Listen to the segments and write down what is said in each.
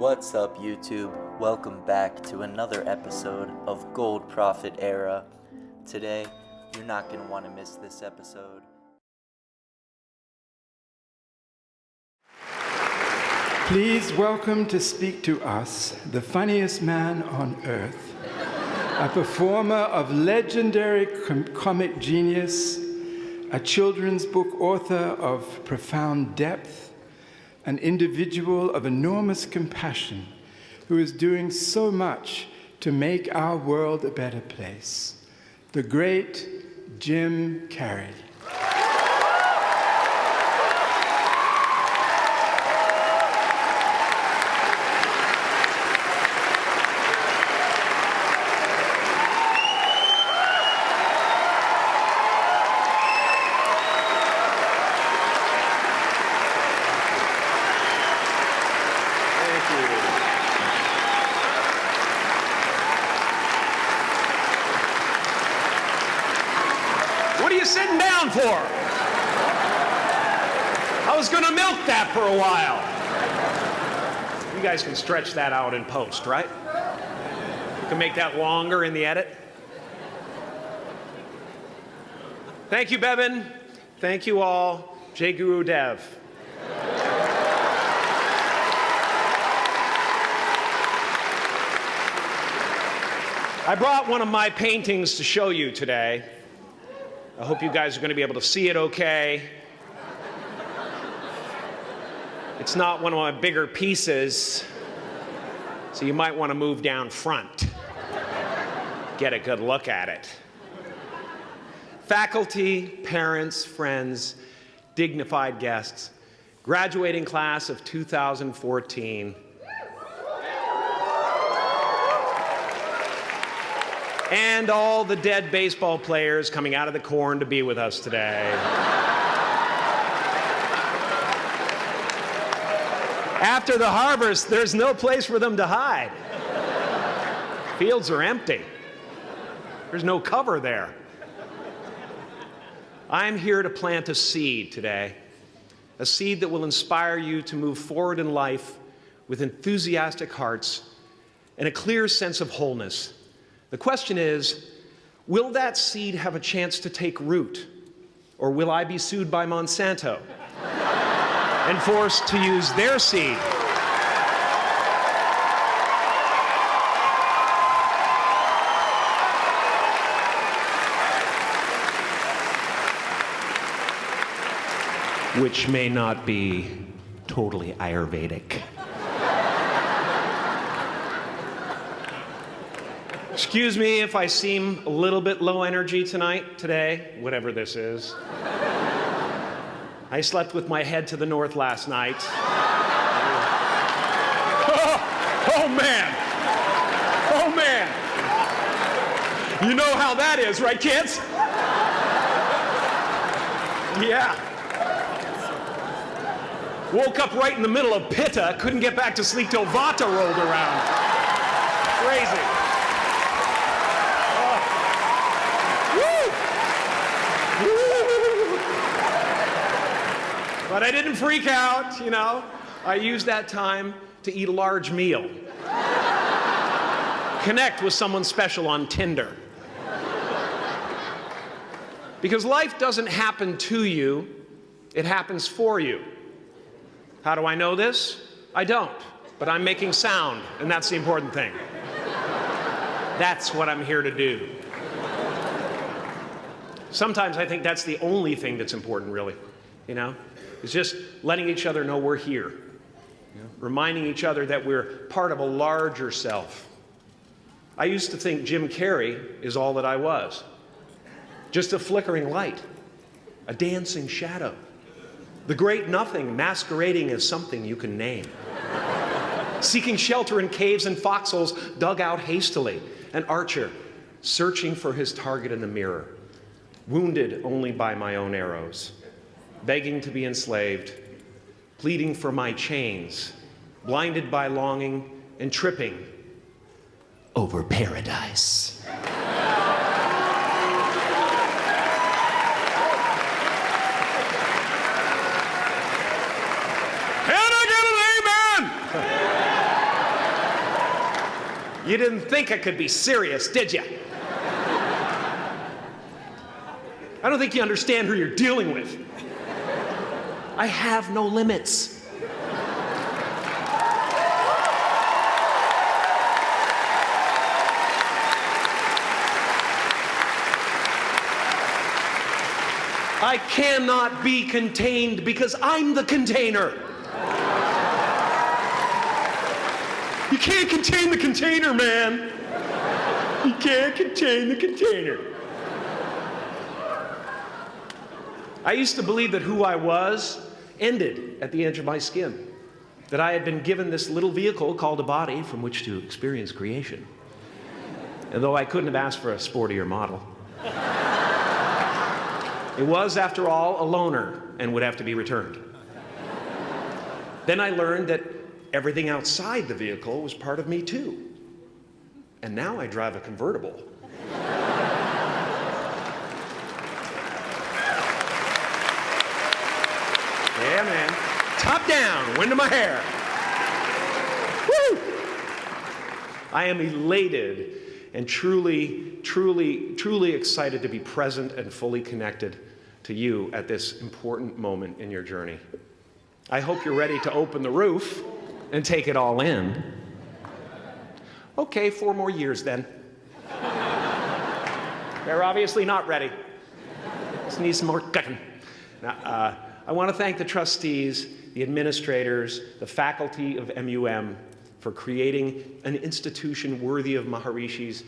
What's up, YouTube? Welcome back to another episode of Gold Profit Era. Today, you're not going to want to miss this episode. Please welcome to speak to us the funniest man on earth, a performer of legendary com- comic genius, a children's book author of profound depth, an individual of enormous compassion who is doing so much to make our world a better place. The great Jim Carrey. Thank you. What are you sitting down for? I was going to milk that for a while. You guys can stretch that out in post, right? You can make that longer in the edit. Thank you, Bevan. Thank you all. Jai Guru Dev. I brought one of my paintings to show you today. I hope you guys are going to be able to see it okay. It's not one of my bigger pieces, so you might want to move down front. Get a good look at it. Faculty, parents, friends, dignified guests, graduating class of 2014. and all the dead baseball players coming out of the corn to be with us today. After the harvest, there's no place for them to hide. Fields are empty. There's no cover there. I'm here to plant a seed today, a seed that will inspire you to move forward in life with enthusiastic hearts and a clear sense of wholeness. The question is will that seed have a chance to take root? Or will I be sued by Monsanto and forced to use their seed? Which may not be totally Ayurvedic. Excuse me if I seem a little bit low energy tonight, today, whatever this is. I slept with my head to the north last night. oh, oh, man. Oh man. You know how that is, right, kids? Yeah. Woke up right in the middle of Pitta, couldn't get back to sleep till Vata rolled around. Crazy. But I didn't freak out, you know. I used that time to eat a large meal. Connect with someone special on Tinder. Because life doesn't happen to you, it happens for you. How do I know this? I don't, but I'm making sound, and that's the important thing. That's what I'm here to do. Sometimes I think that's the only thing that's important, really. You know, it's just letting each other know we're here, know? reminding each other that we're part of a larger self. I used to think Jim Carrey is all that I was. Just a flickering light, a dancing shadow, the great nothing masquerading as something you can name. Seeking shelter in caves and foxholes dug out hastily, an archer searching for his target in the mirror, wounded only by my own arrows, begging to be enslaved, pleading for my chains, blinded by longing and tripping over paradise. Can I get an amen? You didn't think I could be serious, did you? I don't think you understand who you're dealing with. I have no limits. I cannot be contained because I'm the container. You can't contain the container, man. You can't contain the container. I used to believe that who I was ended at the edge of my skin, that I had been given this little vehicle called a body from which to experience creation. And though I couldn't have asked for a sportier model, it was, after all, a loaner and would have to be returned. Then I learned that everything outside the vehicle was part of me too. And now I drive a convertible. yeah, man. Top down, wind of my hair. Woo! I am elated and truly, truly, truly excited to be present and fully connected to you at this important moment in your journey. I hope you're ready to open the roof and take it all in. Okay, four more years then. They're obviously not ready. Just need some more cooking. Now, uh, I want to thank the trustees, the administrators, the faculty of MUM for creating an institution worthy of Maharishi's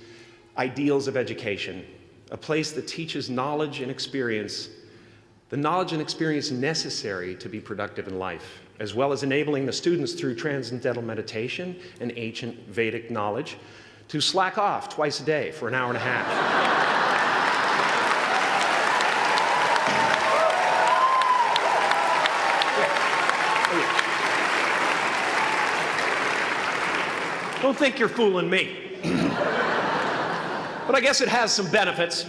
ideals of education, a place that teaches knowledge and experience the knowledge and experience necessary to be productive in life, as well as enabling the students through transcendental meditation and ancient Vedic knowledge to slack off twice a day for an hour and a half. Think you're fooling me. but I guess it has some benefits.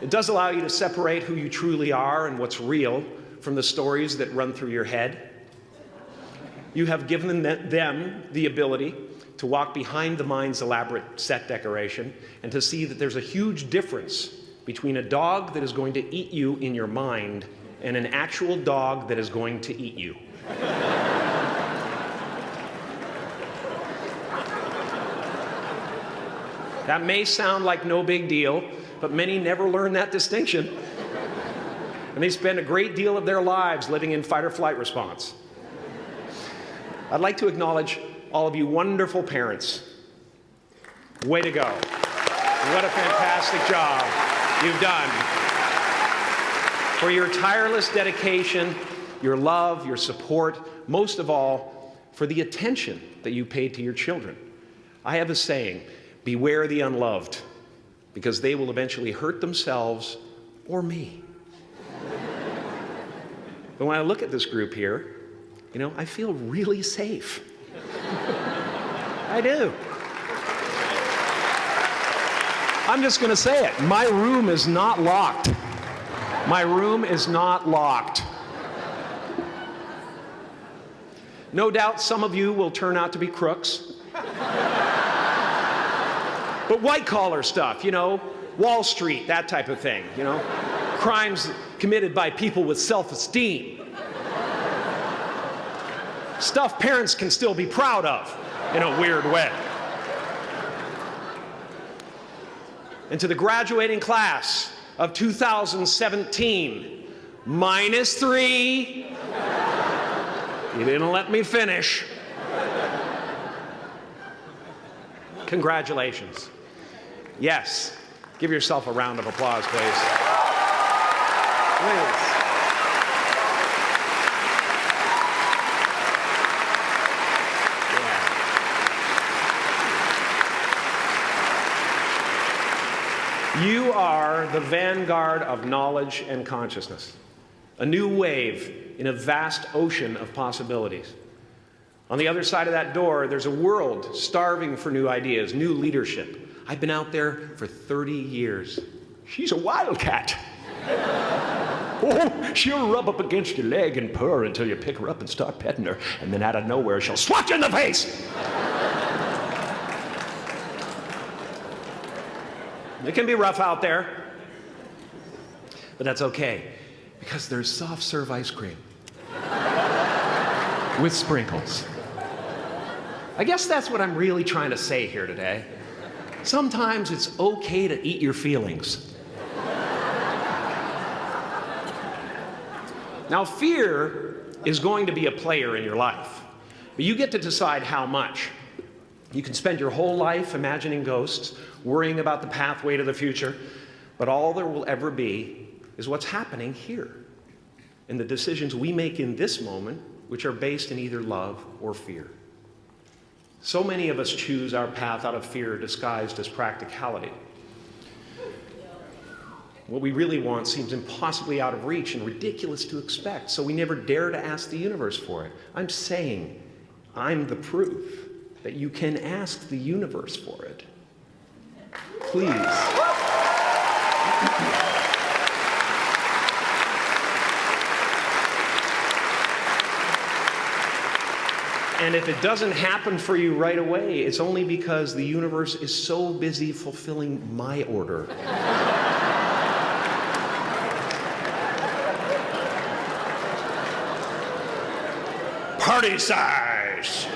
It does allow you to separate who you truly are and what's real from the stories that run through your head. You have given them the ability to walk behind the mind's elaborate set decoration and to see that there's a huge difference between a dog that is going to eat you in your mind and an actual dog that is going to eat you. That may sound like no big deal, but many never learn that distinction. And they spend a great deal of their lives living in fight or flight response. I'd like to acknowledge all of you wonderful parents. Way to go. What a fantastic job you've done. For your tireless dedication, your love, your support, most of all, for the attention that you paid to your children. I have a saying beware the unloved because they will eventually hurt themselves or me. but when I look at this group here, you know, I feel really safe. I do. I'm just going to say it. My room is not locked. My room is not locked. No doubt some of you will turn out to be crooks. But white collar stuff, you know, Wall Street, that type of thing, you know, crimes committed by people with self esteem. Stuff parents can still be proud of in a weird way. And to the graduating class of 2017, minus three. You didn't let me finish. Congratulations. Yes. Give yourself a round of applause, please. Please. You are the vanguard of knowledge and consciousness, a new wave in a vast ocean of possibilities. On the other side of that door, there's a world starving for new ideas, new leadership, I've been out there for 30 years. She's a wildcat. oh, she'll rub up against your leg and purr until you pick her up and start petting her, and then out of nowhere she'll swat you in the face. It can be rough out there. But that's okay because there's soft serve ice cream with sprinkles. I guess that's what I'm really trying to say here today. Sometimes it's okay to eat your feelings. Now, fear is going to be a player in your life, but you get to decide how much. You can spend your whole life imagining ghosts, worrying about the pathway to the future, but all there will ever be is what's happening here and the decisions we make in this moment, which are based in either love or fear. So many of us choose our path out of fear disguised as practicality. What we really want seems impossibly out of reach and ridiculous to expect, so we never dare to ask the universe for it. I'm saying I'm the proof that you can ask the universe for it. Please. And if it doesn't happen for you right away, it's only because the universe is so busy fulfilling my order. Party size!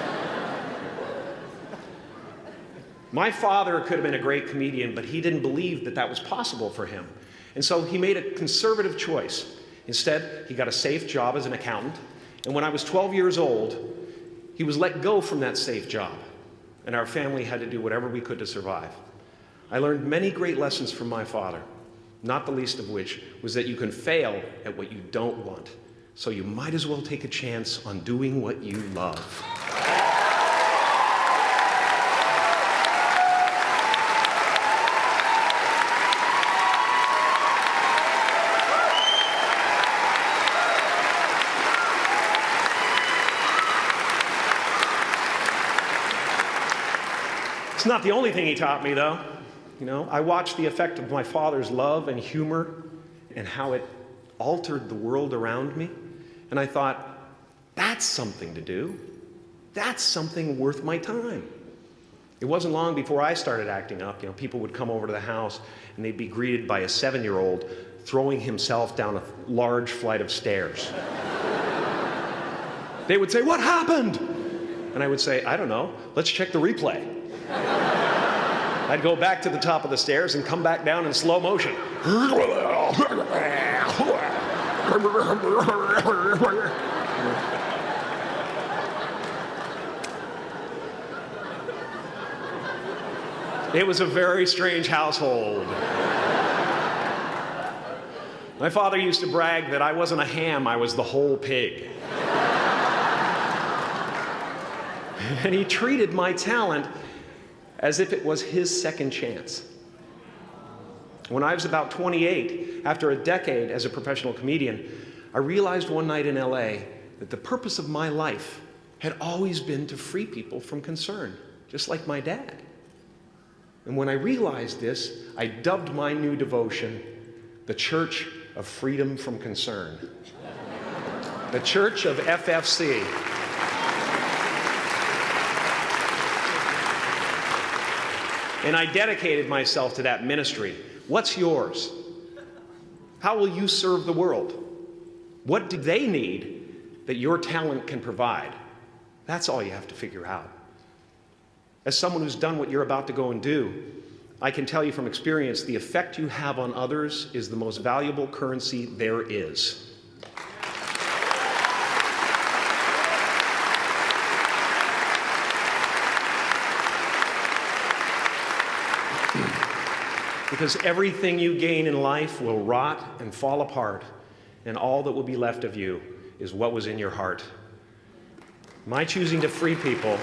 My father could have been a great comedian, but he didn't believe that that was possible for him. And so he made a conservative choice. Instead, he got a safe job as an accountant. And when I was 12 years old, he was let go from that safe job, and our family had to do whatever we could to survive. I learned many great lessons from my father, not the least of which was that you can fail at what you don't want, so you might as well take a chance on doing what you love. Not the only thing he taught me, though. You know, I watched the effect of my father's love and humor and how it altered the world around me. And I thought, that's something to do. That's something worth my time. It wasn't long before I started acting up. You know, people would come over to the house and they'd be greeted by a seven year old throwing himself down a large flight of stairs. they would say, What happened? And I would say, I don't know. Let's check the replay. I'd go back to the top of the stairs and come back down in slow motion. It was a very strange household. My father used to brag that I wasn't a ham, I was the whole pig. and he treated my talent as if it was his second chance. When I was about 28, after a decade as a professional comedian, I realized one night in LA that the purpose of my life had always been to free people from concern, just like my dad. And when I realized this, I dubbed my new devotion the Church of Freedom from Concern. the Church of FFC. And I dedicated myself to that ministry. What's yours? How will you serve the world? What do they need that your talent can provide? That's all you have to figure out. As someone who's done what you're about to go and do, I can tell you from experience the effect you have on others is the most valuable currency there is. Because everything you gain in life will rot and fall apart, and all that will be left of you is what was in your heart. My choosing to free people,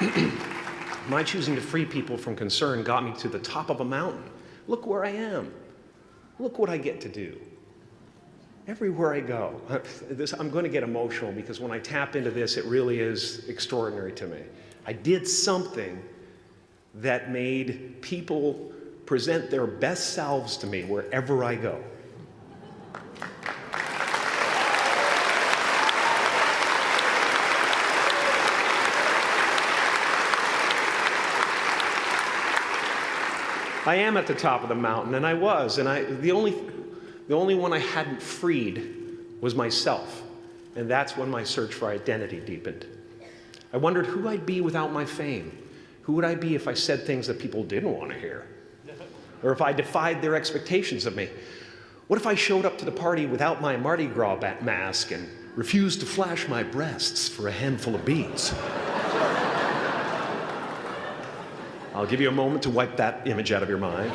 my choosing to free people from concern got me to the top of a mountain. Look where I am. Look what I get to do. Everywhere I go, this, I'm going to get emotional because when I tap into this, it really is extraordinary to me. I did something that made people present their best selves to me wherever I go. I am at the top of the mountain, and I was, and I, the, only, the only one I hadn't freed was myself. And that's when my search for identity deepened. I wondered who I'd be without my fame. Who would I be if I said things that people didn't want to hear? Or if I defied their expectations of me? What if I showed up to the party without my Mardi Gras mask and refused to flash my breasts for a handful of beads? I'll give you a moment to wipe that image out of your mind.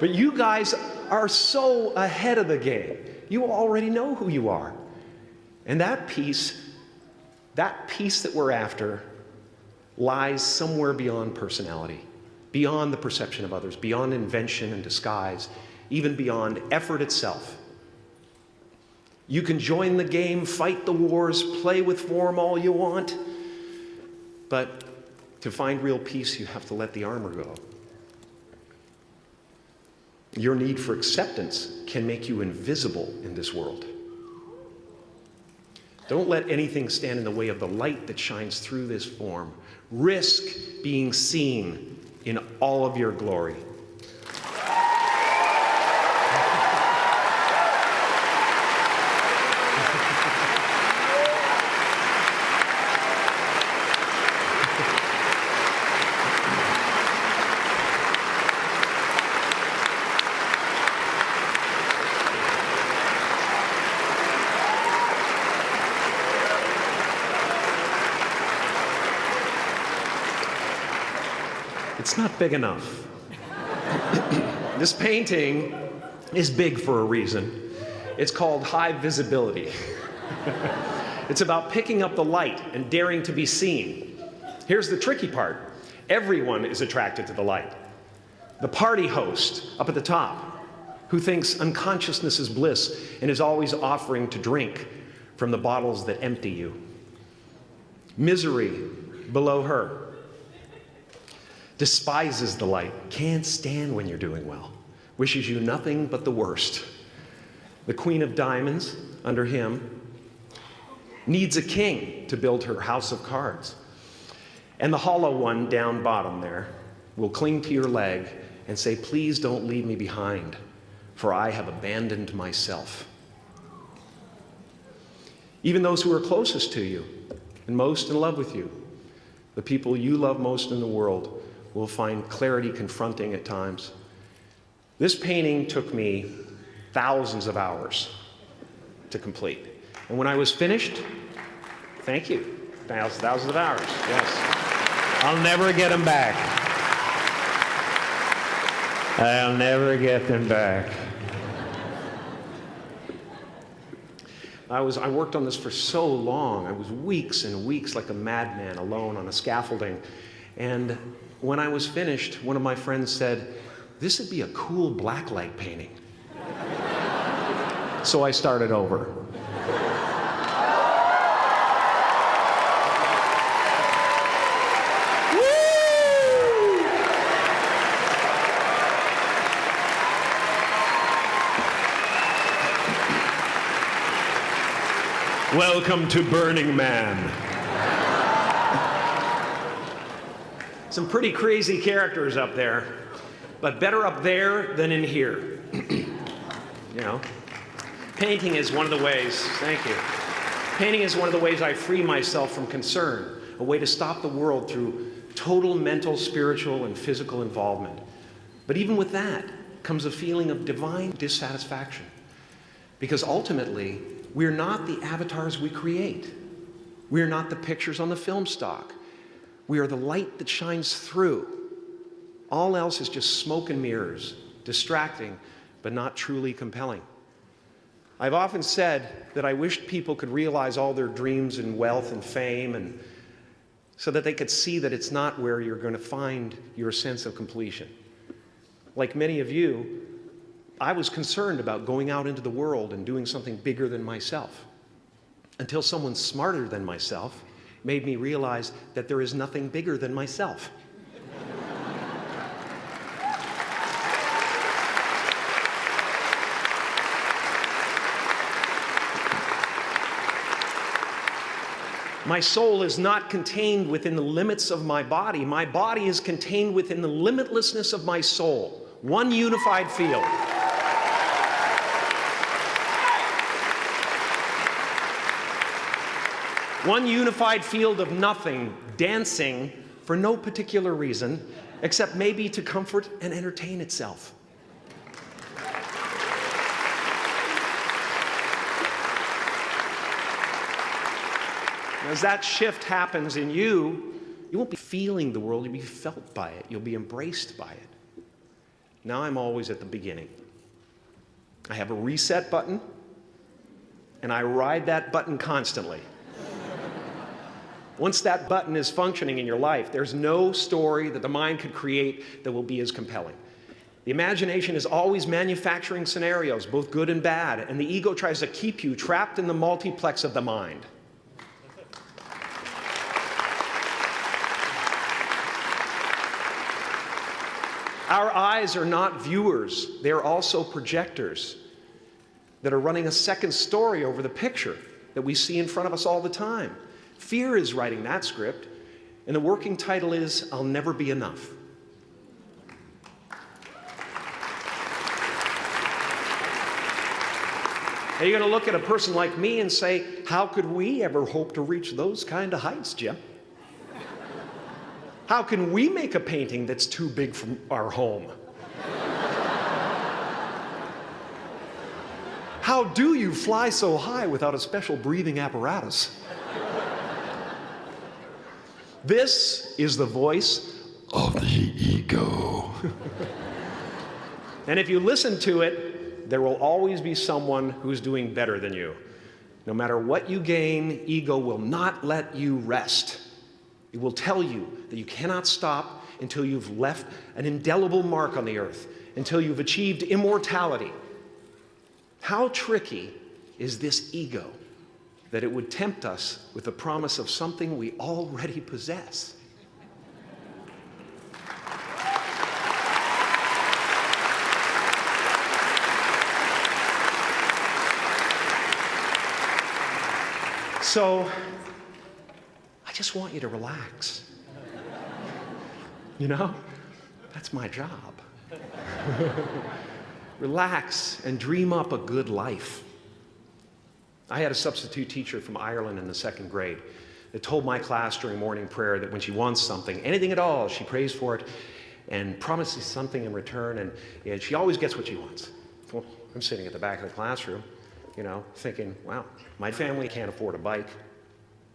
but you guys are so ahead of the game. You already know who you are. And that piece, that piece that we're after, lies somewhere beyond personality, beyond the perception of others, beyond invention and disguise, even beyond effort itself. You can join the game, fight the wars, play with form all you want, but to find real peace, you have to let the armor go. Your need for acceptance can make you invisible in this world. Don't let anything stand in the way of the light that shines through this form. Risk being seen in all of your glory. It's not big enough. this painting is big for a reason. It's called high visibility. it's about picking up the light and daring to be seen. Here's the tricky part everyone is attracted to the light. The party host up at the top, who thinks unconsciousness is bliss and is always offering to drink from the bottles that empty you. Misery below her, despises the light, can't stand when you're doing well, wishes you nothing but the worst. The Queen of Diamonds, under him, needs a king to build her house of cards. And the hollow one down bottom there will cling to your leg and say, Please don't leave me behind, for I have abandoned myself. Even those who are closest to you and most in love with you, the people you love most in the world, will find clarity confronting at times. This painting took me thousands of hours to complete. And when I was finished, thank you, thousands, thousands of hours, yes. I'll never get them back. I'll never get them back. I, was, I worked on this for so long. I was weeks and weeks like a madman alone on a scaffolding. And when I was finished, one of my friends said, This would be a cool blacklight painting. so I started over. Welcome to Burning Man. Some pretty crazy characters up there, but better up there than in here. you know? Painting is one of the ways, thank you. Painting is one of the ways I free myself from concern, a way to stop the world through total mental, spiritual, and physical involvement. But even with that comes a feeling of divine dissatisfaction. Because ultimately, we're not the avatars we create. We're not the pictures on the film stock. We are the light that shines through. All else is just smoke and mirrors, distracting, but not truly compelling. I've often said that I wished people could realize all their dreams and wealth and fame and so that they could see that it's not where you're going to find your sense of completion. Like many of you, I was concerned about going out into the world and doing something bigger than myself until someone smarter than myself made me realize that there is nothing bigger than myself. My soul is not contained within the limits of my body. My body is contained within the limitlessness of my soul. One unified field. One unified field of nothing, dancing for no particular reason, except maybe to comfort and entertain itself. As that shift happens in you, you won't be feeling the world, you'll be felt by it, you'll be embraced by it. Now I'm always at the beginning. I have a reset button, and I ride that button constantly. Once that button is functioning in your life, there's no story that the mind could create that will be as compelling. The imagination is always manufacturing scenarios, both good and bad, and the ego tries to keep you trapped in the multiplex of the mind. Our eyes are not viewers, they're also projectors that are running a second story over the picture that we see in front of us all the time. Fear is writing that script, and the working title is I'll Never Be Enough. Are you going to look at a person like me and say, How could we ever hope to reach those kind of heights, Jim? How can we make a painting that's too big for our home? How do you fly so high without a special breathing apparatus? This is the voice of the ego. and if you listen to it, there will always be someone who's doing better than you. No matter what you gain, ego will not let you rest. It will tell you that you cannot stop until you've left an indelible mark on the earth, until you've achieved immortality. How tricky is this ego? That it would tempt us with the promise of something we already possess. So, I just want you to relax. You know, that's my job. relax and dream up a good life. I had a substitute teacher from Ireland in the second grade that told my class during morning prayer that when she wants something, anything at all, she prays for it and promises something in return, and, and she always gets what she wants. Well, I'm sitting at the back of the classroom, you know, thinking, wow, my family can't afford a bike,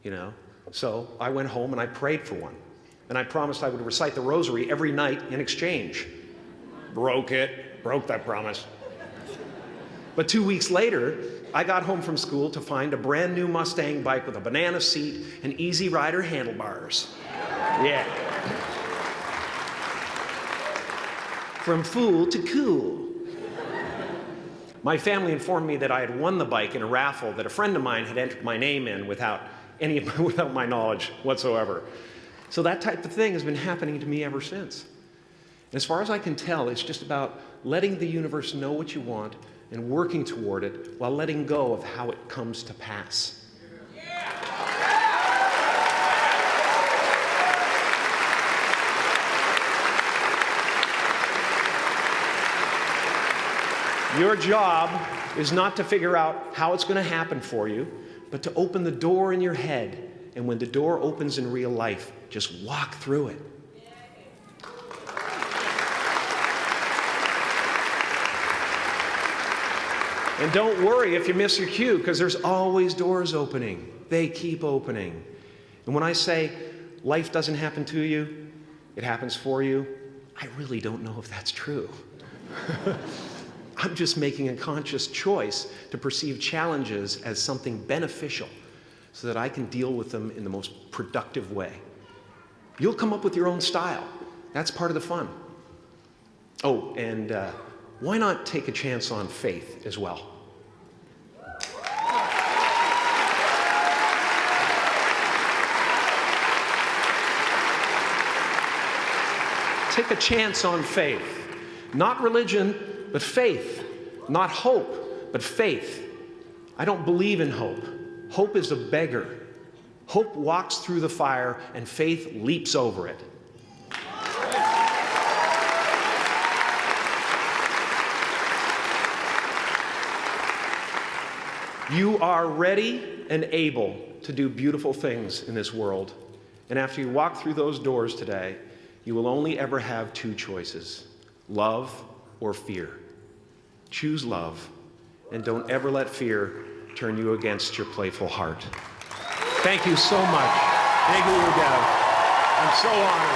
you know. So I went home and I prayed for one. And I promised I would recite the rosary every night in exchange. Broke it, broke that promise. But two weeks later, I got home from school to find a brand new Mustang bike with a banana seat and easy rider handlebars. Yeah. From fool to cool. My family informed me that I had won the bike in a raffle that a friend of mine had entered my name in without any without my knowledge whatsoever. So that type of thing has been happening to me ever since. As far as I can tell, it's just about letting the universe know what you want and working toward it while letting go of how it comes to pass. Your job is not to figure out how it's going to happen for you, but to open the door in your head. And when the door opens in real life, just walk through it. And don't worry if you miss your cue, because there's always doors opening. They keep opening. And when I say life doesn't happen to you, it happens for you, I really don't know if that's true. I'm just making a conscious choice to perceive challenges as something beneficial so that I can deal with them in the most productive way. You'll come up with your own style. That's part of the fun. Oh, and uh, why not take a chance on faith as well? Take a chance on faith. Not religion, but faith. Not hope, but faith. I don't believe in hope. Hope is a beggar. Hope walks through the fire, and faith leaps over it. You are ready and able to do beautiful things in this world. And after you walk through those doors today, you will only ever have two choices love or fear. Choose love, and don't ever let fear turn you against your playful heart. Thank you so much. Thank you, Dev. I'm so honored.